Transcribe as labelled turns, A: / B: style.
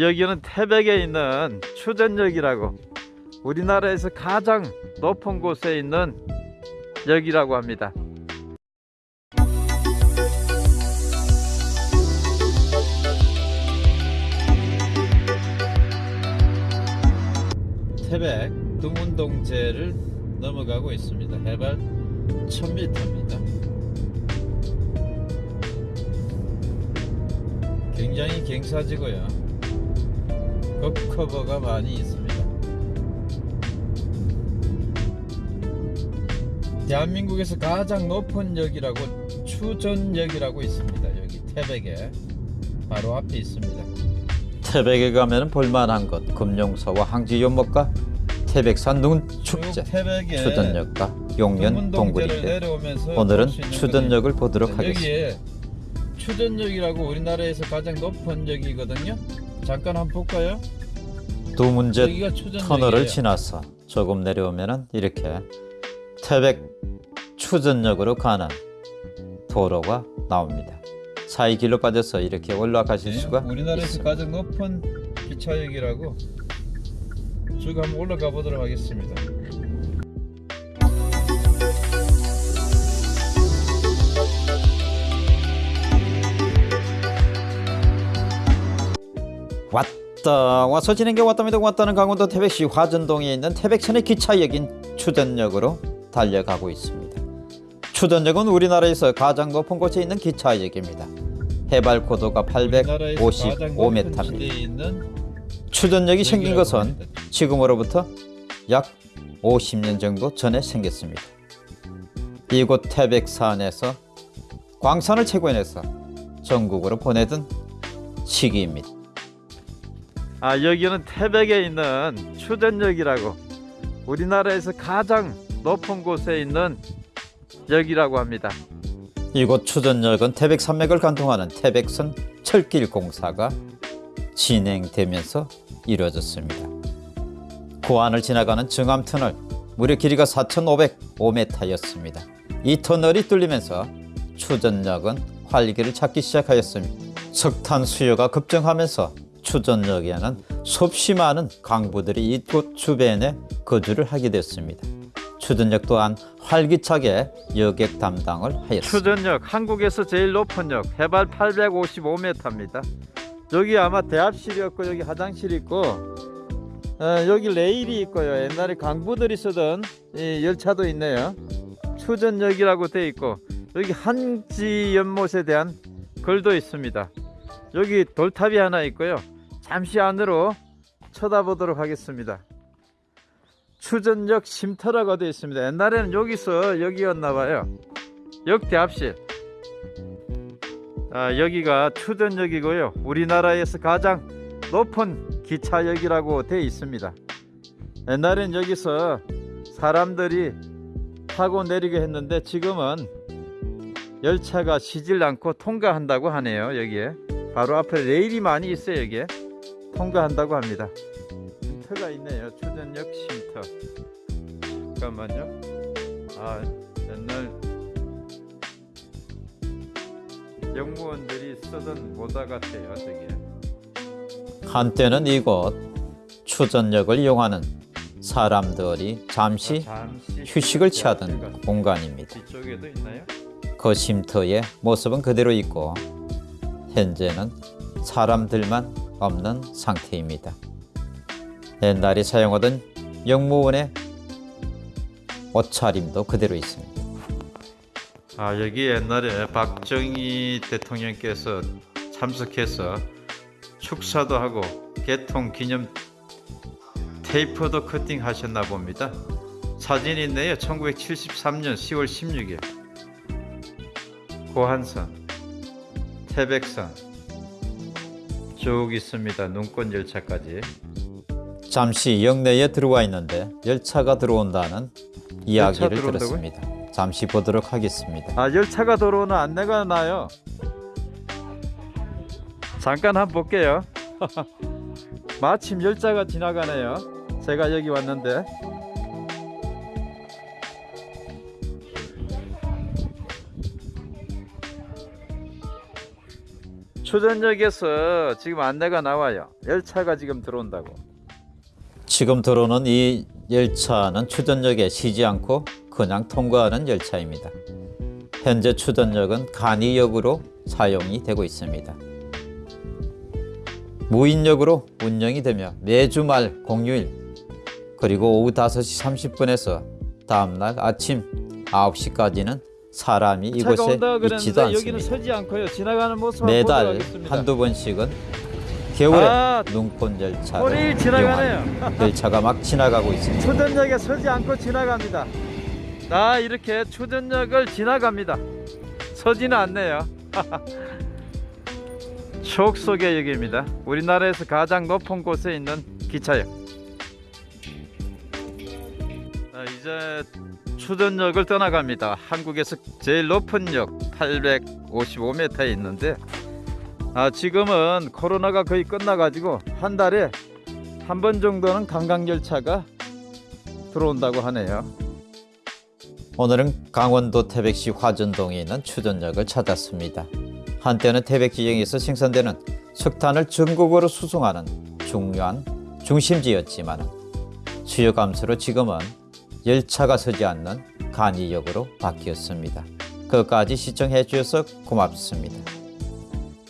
A: 여기는 태백에 있는 추전역이라고 우리나라에서 가장 높은 곳에 있는 역이라고 합니다. 태백 두문동제를 넘어가고 있습니다. 해발 1000m입니다. 굉장히 갱사지고요. 급커버가 많이 있습니다. 대한민국에서 가장 높은 역이라고 추전역이라고 있습니다. 여기 태백에 바로 앞에 있습니다. 태백에 가면 볼만한 것 금룡서와 항지 연못과 태백산 눈 축제
B: 태백에
A: 추전역과 용연 동굴인데 오늘은 추전역을 보도록
B: 네,
A: 하겠습니다.
B: 추전역이라고 우리나라에서 가장 높은 역이거든요. 잠깐 한번 볼까요?
A: 두 문제. 터널을 지나서 조금 내려오면은 이렇게 태백 추전역으로 가는 도로가 나옵니다. 사이 길로 빠져서 이렇게 올라가실
B: 네,
A: 수가
B: 우리나라에서
A: 있습니다.
B: 가장 높은 기차역이라고 쭉 한번 올라가 보도록 하겠습니다.
A: 왔다 와서 진행게 왔답니다. 왔다는 강원도 태백시 화전동에 있는 태백선의 기차역인 추전역으로 달려가고 있습니다. 추전역은 우리나라에서 가장 높은 곳에 있는 기차역입니다. 해발 고도가
B: 우리나라에서 가장 높은
A: 855m입니다.
B: 지대에 있는
A: 추전역이 생긴 것은. 지금으로부터 약 50년 정도 전에 생겼습니다. 이곳 태백산에서 광산을 채굴해서 전국으로 보내던 시기입니다. 아 여기는 태백에 있는 추전역이라고 우리나라에서 가장 높은 곳에 있는 역이라고 합니다. 이곳 추전역은 태백 산맥을 관통하는 태백선 철길 공사가 진행되면서 이루어졌습니다. 고안을 지나가는 증암 터널 무려 길이가 4,505m였습니다. 이 터널이 뚫리면서 추전역은 활기를 찾기 시작하였습니다. 석탄 수요가 급증하면서 추전역에는 수없이 많은 강부들이 이곳 주변에 거주를 하게 됐습니다. 추전역 또한 활기차게 여객 담당을 하였습니다. 추전역 한국에서 제일 높은 역 해발 855m입니다. 여기 아마 대합실이었고 여기 화장실이 있고 어, 여기 레일이 있고요. 옛날에 강부들이 쓰던 이 열차도 있네요. 추전역이라고 돼 있고 여기 한지 연못에 대한 글도 있습니다. 여기 돌탑이 하나 있고요. 잠시 안으로 쳐다보도록 하겠습니다. 추전역 쉼터라고 되어 있습니다. 옛날에는 여기서 여기였나 봐요. 역 대합실. 아, 여기가 추전역이고요. 우리나라에서 가장 높은 기차역이라고 되어 있습니다. 옛날엔 여기서 사람들이 타고 내리게 했는데 지금은 열차가 쉬질 않고 통과한다고 하네요. 여기에 바로 앞에 레일이 많이 있어요. 여기에 통과한다고 합니다. 쉼터가 있네요. 추전역 쉼터. 잠깐만요. 아 옛날 영무원들이 쓰던 모다 같아요. 저기에. 한때는 이곳 추전역을 이용하는 사람들이 잠시
B: 잠시
A: 휴식을 취하던 공간입니다. 그 쉼터의 모습은 그대로 있고 현재는 사람들만 없는 상태입니다. 옛날에 사용하던 영무원의 옷차림도 그대로 있습니다. 아 여기 옛날에 박정희 대통령께서 참석해서 축사도 하고 개통 기념 테이프도 커팅 하셨나 봅니다. 사진이 있네요. 1973년 10월 16일 고한선, 태백산 쭉 있습니다. 눈꽃 열차까지. 잠시 역내에 들어와 있는데 열차가 들어온다는 이야기를
B: 들어온다고요?
A: 들었습니다. 잠시 보도록 하겠습니다. 아 열차가 들어오는 안내가 나요. 잠깐 한번 볼게요. 마침 열차가 지나가네요. 제가 여기 왔는데
B: 추전역에서 지금 안내가 나와요. 열차가 지금 들어온다고.
A: 지금 들어오는 이 열차는 추전역에 쉬지 않고 그냥 통과하는 열차입니다. 현재 추전역은 간이역으로 사용이 되고 있습니다. 무인역으로 운영이 되며 매주 말 공휴일 그리고 오후 5시 30분에서 다음날 아침 9시까지는 사람이 이곳에 있지도 않습니다.
B: 서지 않고요. 지나가는 모습을
A: 매달. 한두 번씩은 겨울에
B: 아,
A: 눈꽃. 이용한 열차가 막 지나가고 있습니다.
B: 추전역에 서지 않고 지나갑니다. 나 이렇게 추전역을 지나갑니다. 서지는 않네요. 추억 속의 역입니다. 우리나라에서 가장 높은 곳에 있는 기차역. 이제 추전역을 떠나갑니다. 한국에서 제일 높은 역 855m에 있는데 아, 지금은 코로나가 거의 끝나가지고 한 달에 한 번 정도는 관광열차가 들어온다고 하네요.
A: 오늘은 강원도 태백시 화전동에 있는 추전역을 찾았습니다. 한때는 태백 지역에서 생산되는 석탄을 전국으로 수송하는 중요한 중심지였지만 수요 감소로 지금은 열차가 서지 않는 간이역으로 바뀌었습니다. 그것까지 시청해 주셔서 고맙습니다.